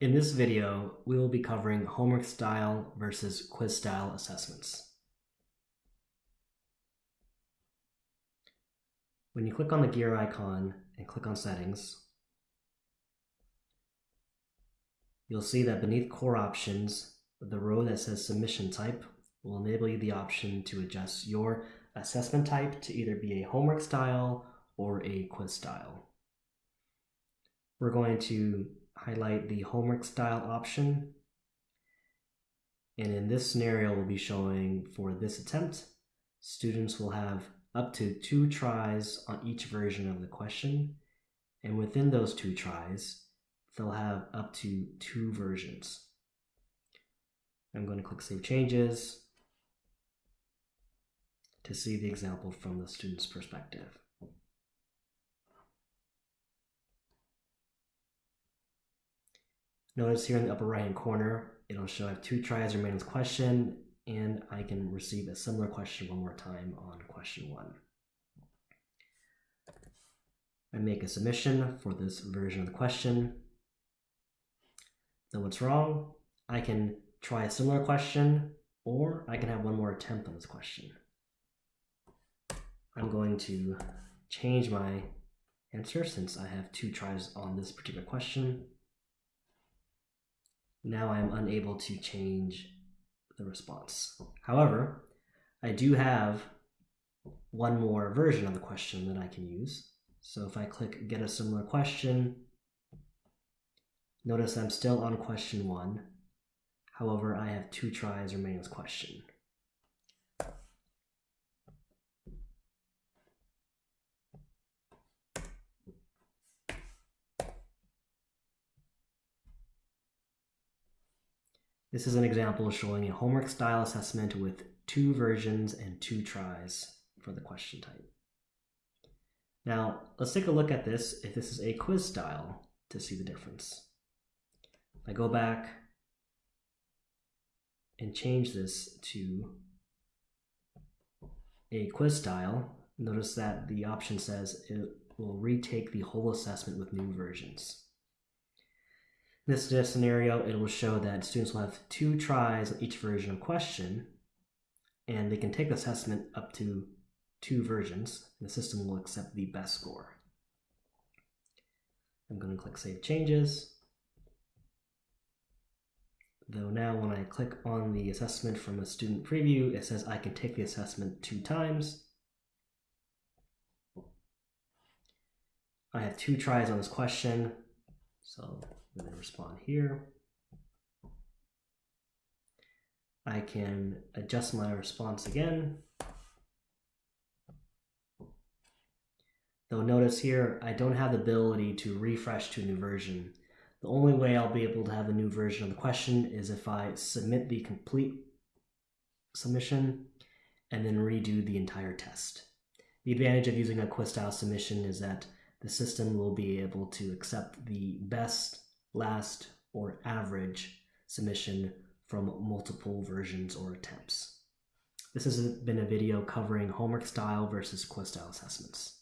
In this video, we will be covering homework style versus quiz style assessments. When you click on the gear icon and click on settings, you'll see that beneath core options, the row that says submission type will enable you the option to adjust your assessment type to either be a homework style or a quiz style. We're going to highlight the homework style option. And in this scenario, we'll be showing for this attempt, students will have up to two tries on each version of the question. And within those two tries, they'll have up to two versions. I'm going to click Save Changes to see the example from the student's perspective. Notice here in the upper right hand corner, it'll show I have two tries remaining this question and I can receive a similar question one more time on question one. I make a submission for this version of the question. Then what's wrong? I can try a similar question or I can have one more attempt on this question. I'm going to change my answer since I have two tries on this particular question. Now I'm unable to change the response. However, I do have one more version of the question that I can use. So if I click get a similar question, notice I'm still on question one. However, I have two tries remaining this question. This is an example showing a homework style assessment with two versions and two tries for the question type. Now, let's take a look at this if this is a quiz style to see the difference. If I go back and change this to a quiz style, notice that the option says it will retake the whole assessment with new versions. In this scenario, it will show that students will have two tries on each version of question, and they can take the assessment up to two versions, the system will accept the best score. I'm going to click Save Changes. Though now when I click on the assessment from a student preview, it says I can take the assessment two times. I have two tries on this question, so Going to respond here. I can adjust my response again. Though notice here, I don't have the ability to refresh to a new version. The only way I'll be able to have a new version of the question is if I submit the complete submission and then redo the entire test. The advantage of using a quiz style submission is that the system will be able to accept the best last, or average submission from multiple versions or attempts. This has been a video covering homework style versus quiz style assessments.